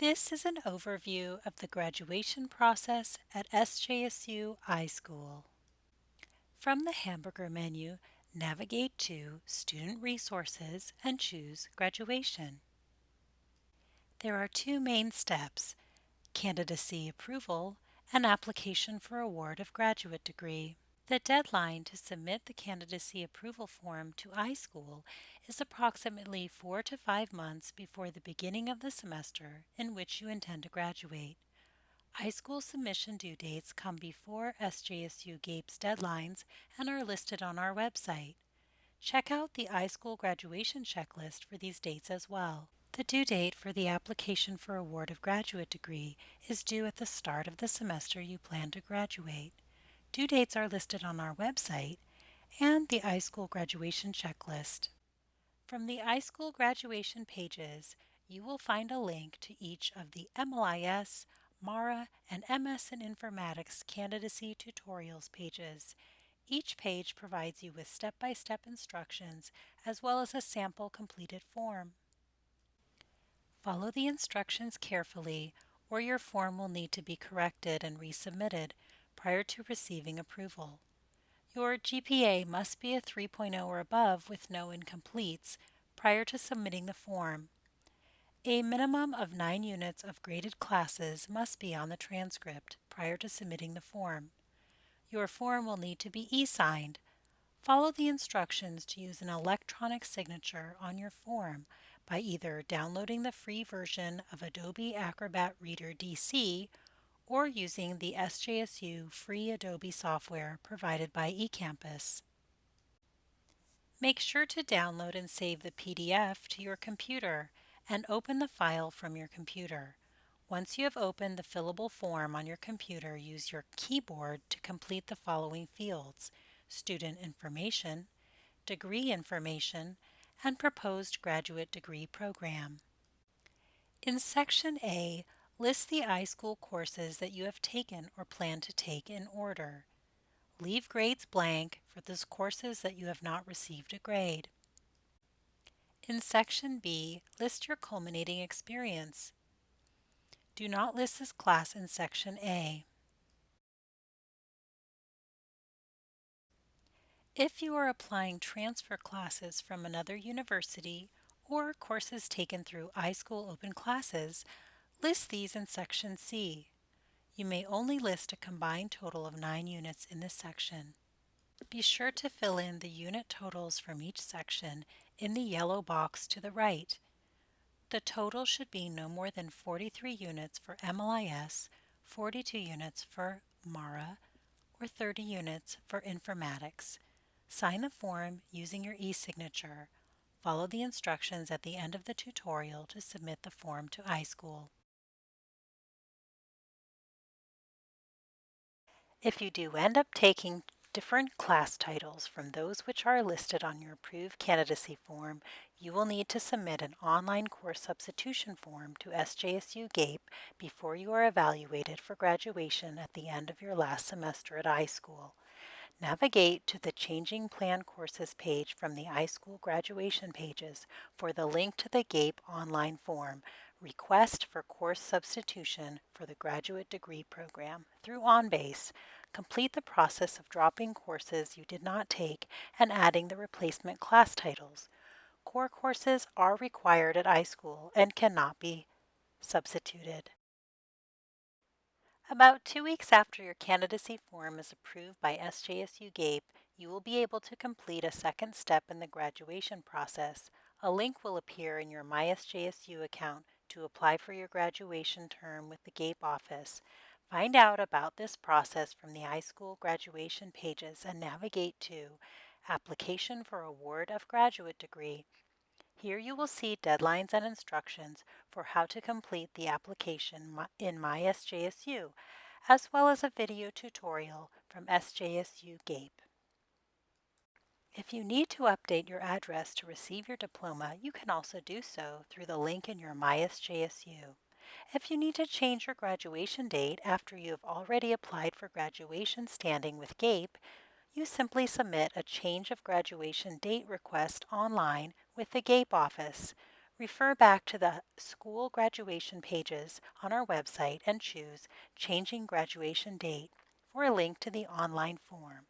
This is an overview of the graduation process at SJSU iSchool. From the hamburger menu, navigate to Student Resources and choose Graduation. There are two main steps, candidacy approval and application for award of graduate degree. The deadline to submit the candidacy approval form to iSchool is approximately four to five months before the beginning of the semester in which you intend to graduate. iSchool submission due dates come before SJSU GAPE's deadlines and are listed on our website. Check out the iSchool graduation checklist for these dates as well. The due date for the application for award of graduate degree is due at the start of the semester you plan to graduate. Due dates are listed on our website and the iSchool graduation checklist. From the iSchool graduation pages, you will find a link to each of the MLIS, MARA, and MS in Informatics candidacy tutorials pages. Each page provides you with step-by-step -step instructions as well as a sample completed form. Follow the instructions carefully or your form will need to be corrected and resubmitted prior to receiving approval. Your GPA must be a 3.0 or above with no incompletes prior to submitting the form. A minimum of 9 units of graded classes must be on the transcript prior to submitting the form. Your form will need to be e-signed. Follow the instructions to use an electronic signature on your form by either downloading the free version of Adobe Acrobat Reader DC or using the SJSU free Adobe software provided by eCampus. Make sure to download and save the PDF to your computer and open the file from your computer. Once you have opened the fillable form on your computer, use your keyboard to complete the following fields, student information, degree information, and proposed graduate degree program. In Section A, List the iSchool courses that you have taken or plan to take in order. Leave grades blank for those courses that you have not received a grade. In Section B, list your culminating experience. Do not list this class in Section A. If you are applying transfer classes from another university or courses taken through iSchool Open Classes, List these in Section C. You may only list a combined total of 9 units in this section. Be sure to fill in the unit totals from each section in the yellow box to the right. The total should be no more than 43 units for MLIS, 42 units for MARA, or 30 units for informatics. Sign the form using your e-signature. Follow the instructions at the end of the tutorial to submit the form to iSchool. If you do end up taking different class titles from those which are listed on your approved candidacy form, you will need to submit an online course substitution form to SJSU GAPE before you are evaluated for graduation at the end of your last semester at iSchool. Navigate to the Changing Plan Courses page from the iSchool graduation pages for the link to the GAPE online form, Request for Course Substitution for the Graduate Degree Program through OnBase. Complete the process of dropping courses you did not take and adding the replacement class titles. Core courses are required at iSchool and cannot be substituted. About two weeks after your candidacy form is approved by SJSU GAPE, you will be able to complete a second step in the graduation process. A link will appear in your MySJSU account to apply for your graduation term with the GAPE office. Find out about this process from the iSchool graduation pages and navigate to Application for Award of Graduate Degree here you will see deadlines and instructions for how to complete the application in MySJSU, as well as a video tutorial from SJSU GAPE. If you need to update your address to receive your diploma, you can also do so through the link in your MySJSU. If you need to change your graduation date after you have already applied for graduation standing with GAPE, you simply submit a change of graduation date request online with the GAPE office. Refer back to the school graduation pages on our website and choose Changing Graduation Date for a link to the online form.